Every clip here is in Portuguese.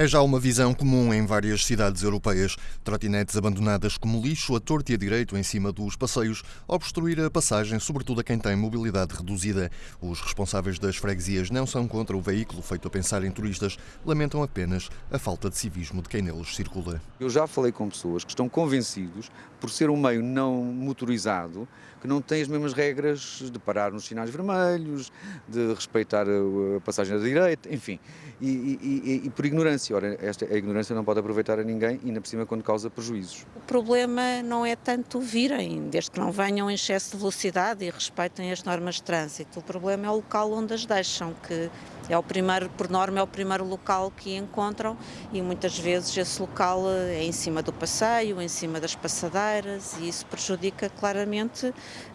É já uma visão comum em várias cidades europeias. Trotinetes abandonadas como lixo, a torto e a direito em cima dos passeios, obstruir a passagem, sobretudo a quem tem mobilidade reduzida. Os responsáveis das freguesias não são contra o veículo feito a pensar em turistas, lamentam apenas a falta de civismo de quem neles circula. Eu já falei com pessoas que estão convencidos, por ser um meio não motorizado, que não tem as mesmas regras de parar nos sinais vermelhos, de respeitar a passagem da direita, enfim, e, e, e, e por ignorância ignorância. Esta, a ignorância não pode aproveitar a ninguém, ainda por cima quando causa prejuízos. O problema não é tanto virem, desde que não venham em excesso de velocidade e respeitem as normas de trânsito. O problema é o local onde as deixam, que é o primeiro, por norma, é o primeiro local que encontram e muitas vezes esse local é em cima do passeio, em cima das passadeiras e isso prejudica claramente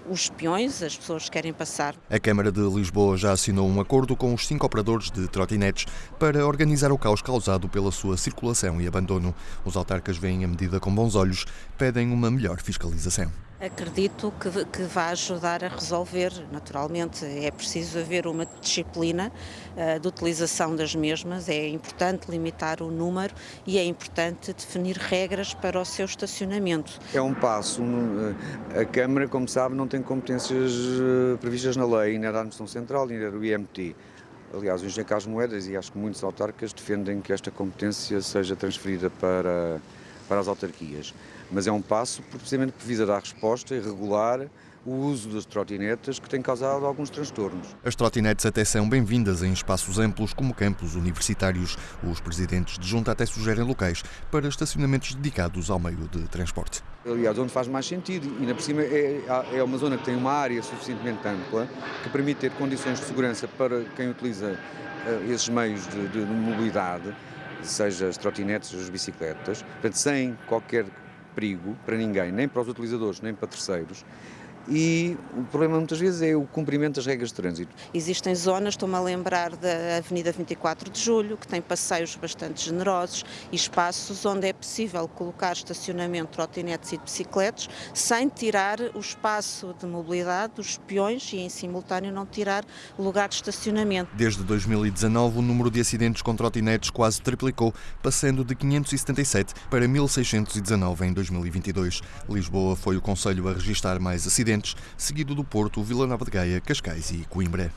os peões, as pessoas que querem passar. A Câmara de Lisboa já assinou um acordo com os cinco operadores de trotinetes para organizar o caos causado pela sua circulação e abandono. Os autarcas veem a medida com bons olhos, pedem uma melhor fiscalização. Acredito que, que vai ajudar a resolver. Naturalmente, é preciso haver uma disciplina uh, de utilização das mesmas, é importante limitar o número e é importante definir regras para o seu estacionamento. É um passo. Eh, a Câmara, como sabe, não tem competências eh, previstas na lei, nem da Administração Central, nem do IMT. Aliás, o engenheiro Carlos Moedas e acho que muitos autarcas defendem que esta competência seja transferida para, para as autarquias. Mas é um passo precisamente que visa dar resposta e regular o uso das trotinetas que tem causado alguns transtornos. As trotinetes até são bem-vindas em espaços amplos como campos universitários. Os presidentes de junta até sugerem locais para estacionamentos dedicados ao meio de transporte. Aliás, onde faz mais sentido, e ainda por cima é, é uma zona que tem uma área suficientemente ampla que permite ter condições de segurança para quem utiliza uh, esses meios de, de mobilidade, seja as trotinetes as bicicletas, portanto, sem qualquer perigo para ninguém, nem para os utilizadores, nem para terceiros e o problema muitas vezes é o cumprimento das regras de trânsito. Existem zonas, estou-me a lembrar da Avenida 24 de Julho, que tem passeios bastante generosos e espaços onde é possível colocar estacionamento de trotinetes e de bicicletas sem tirar o espaço de mobilidade dos peões e em simultâneo não tirar o lugar de estacionamento. Desde 2019 o número de acidentes com trotinetes quase triplicou, passando de 577 para 1619 em 2022. Lisboa foi o conselho a registrar mais acidentes seguido do Porto, Vila Nova de Gaia, Cascais e Coimbra.